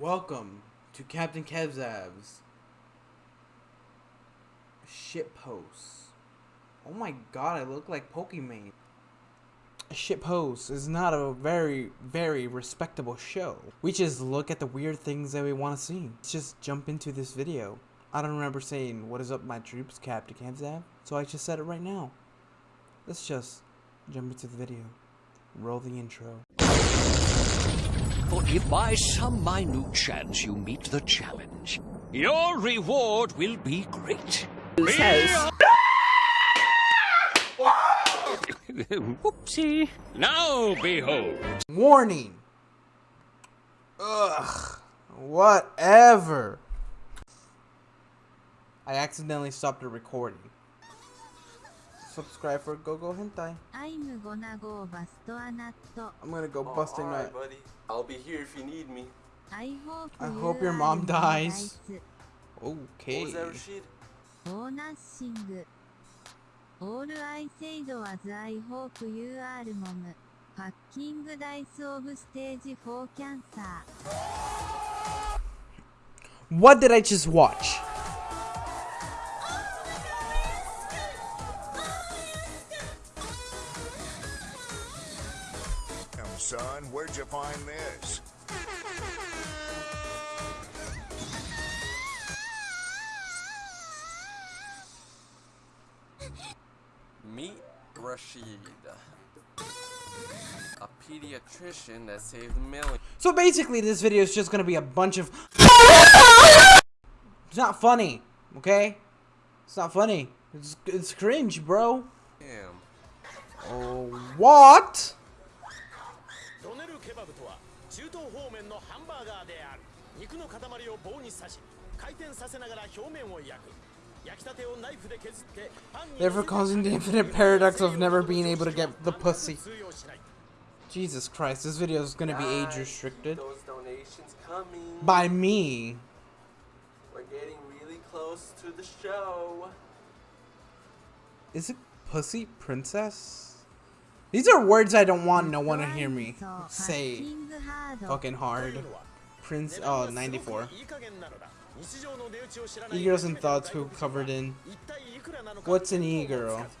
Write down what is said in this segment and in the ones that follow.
Welcome to Captain Kevzav's shit posts. Oh my god, I look like Pokemon. Shit post is not a very, very respectable show. We just look at the weird things that we want to see. Let's just jump into this video. I don't remember saying, what is up my troops, Captain Kevzav? So I just said it right now. Let's just jump into the video. Roll the intro. For if by some minute chance you meet the challenge, your reward will be great. Whoopsie. Now behold. Warning! Ugh. Whatever. I accidentally stopped the recording. Subscribe for Go Go Hentai. I'm gonna go oh, bust a nut. I'm gonna go Oh, busting alright, that. buddy. I'll be here if you need me. I hope, I you hope your mom dies. nice. What Okay. was that, Rashid? Oh, nothing. All I said was I hope you are mom. Fucking dice of stage 4 cancer. What did I just watch? You find this? Meet Rashid. A pediatrician that saved millions. So basically, this video is just gonna be a bunch of. It's not funny, okay? It's not funny. It's it's cringe, bro. Damn. Oh, what? ドネルケバブとは中東方面のハンバーガーである肉の塊を棒に刺し回転させながら表面を焼く焼きたてをナイフで削ってパンに Therefore, causing the infinite paradox of never being able to get the pussy. 通用しない Jesus Christ, this video is gonna be age restricted Those donations coming. by me. We're getting really close to the show. Is it pussy princess? These are words I don't want no one to hear me say Fucking hard. fucking とい hard. うのは Prince, 値段 oh, がすごく 94. いい加減なのだ日常の値打ちを知らない E-girls and 初めての thoughts who 外国人は covered in 一体いくらなのか What's an 見当も e-girl? つかず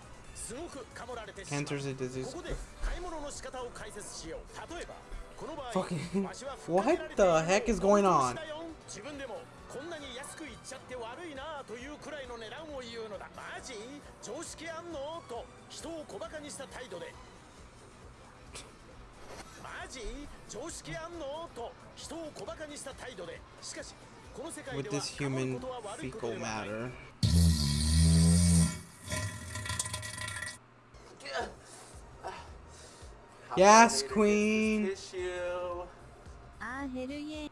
すごくかもられてしまう Cancer's a disease. ここで買い物の仕方を解説しよう例えばこの場合 Fucking- わしは what 蓋開けられてい the る heck is going on? 自分でもこんなに安く言っちゃって悪いなというくらいの値段を言うのだマジ常識あんのと人を小馬鹿にした態度でマ ジ常識あんのと人を小馬鹿にした態度でしかしこの世界 With では this 構う human ことは悪いこと fecal ではない matter. How Yes, about I need to get queen. this Tissue. Ah, hell yeah.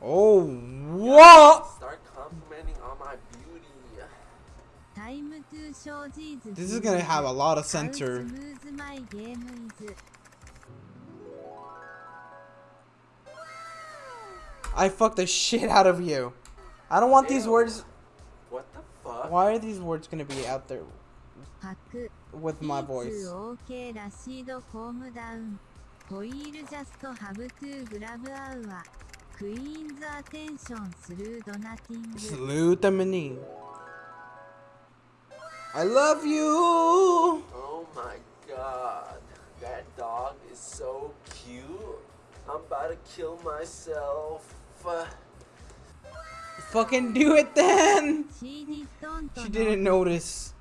Oh, what? Start complimenting on my beauty. Time to show Jesus. This is gonna have a lot of How I fucked the shit out of you. I don't want Ew. these words. What the fuck? Why are these words gonna be out there with my voice? Salute the mini. I love you. Oh my god. That dog is so cute. I'm about to kill myself. Fucking do it then! She didn't notice.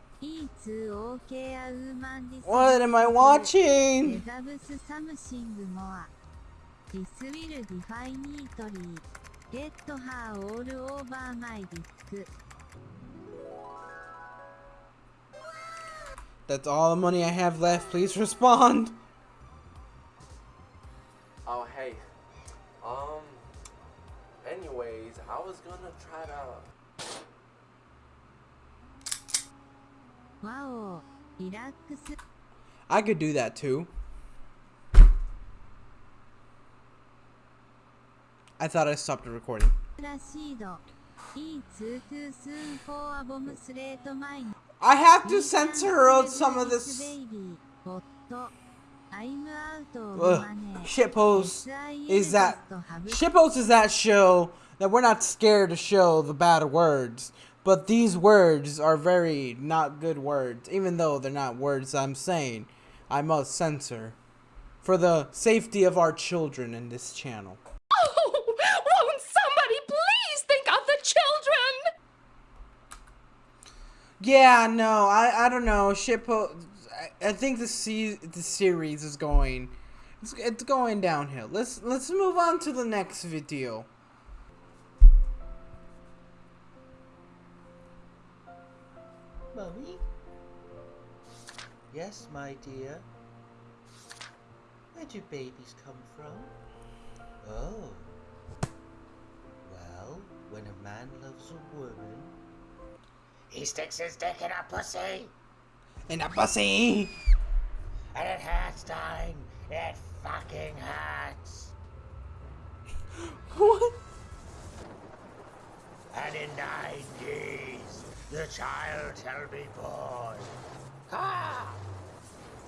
What am I watching? Get her all over my disk. That's all the money I have left. Please respond. was gonna try to わお、リラックス。 I could do that too. I thought I stopped the recording. らしいど。Eat too soon for a bomb straight mine. I have to censor out some of this. Baby, ホット。 I'm out of Ugh. money. Shitpost is that SIL Shitpost is that show that we're not scared to show the bad words, but these words are very not good words, even though they're not words I'm saying. I must censor for the safety of our children in this channel. Oh, won't somebody please think of the children? Yeah, no, I I don't know. Shitpost. I, I think the se- the series is going. It's, it's going downhill. Let's let's move on to the next video. Mummy? Yes, my dear. Where do babies come from? Oh. Well, when a man loves a woman, he sticks his dick in a pussy, And a pussy. and it hurts, darling. It fucking hurts. What? And in nine days, the child shall be born. Ha!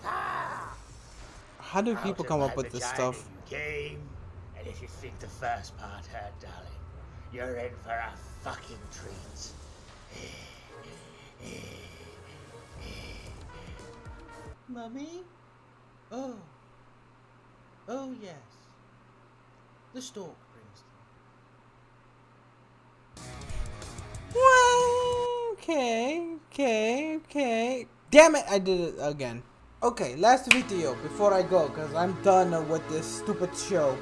Ha! How do people come up with this stuff? Came, and if you think the first part hurt, darling, you're in for a fucking treat. Mummy? Oh. Oh, yes. The stork brings them. Okay. Damn it, I did it again. Okay, last video before I go, because I'm done with this stupid show.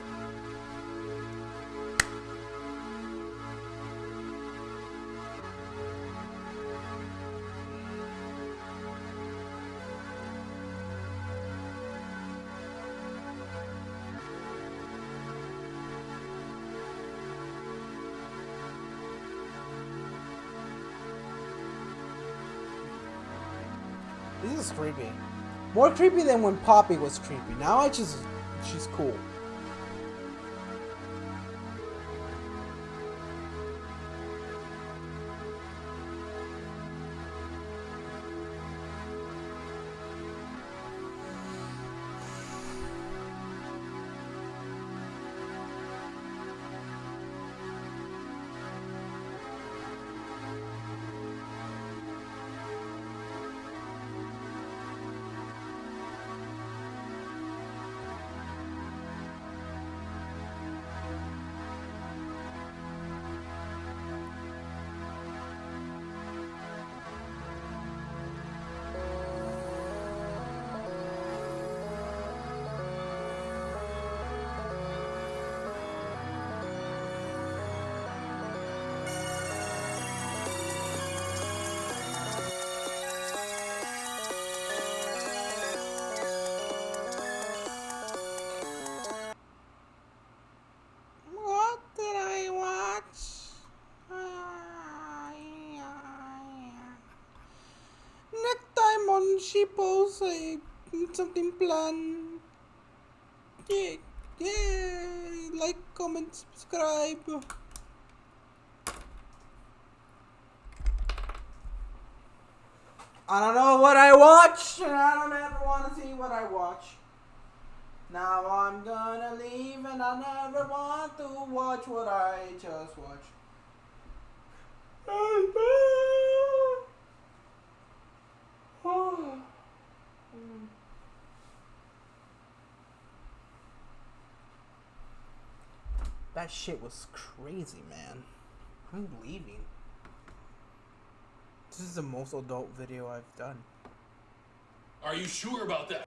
Is creepy. More creepy than when Poppy was creepy. Now I just, she's cool. Uh, something plan. Yeah, yeah, like, comment, subscribe. I don't know what I watch, and I don't ever want to see what I watch. Now I'm gonna leave and I never want to watch what I just watched. Mm. That shit was crazy, man. I'm leaving. This is the most adult video I've done. Are you sure about that?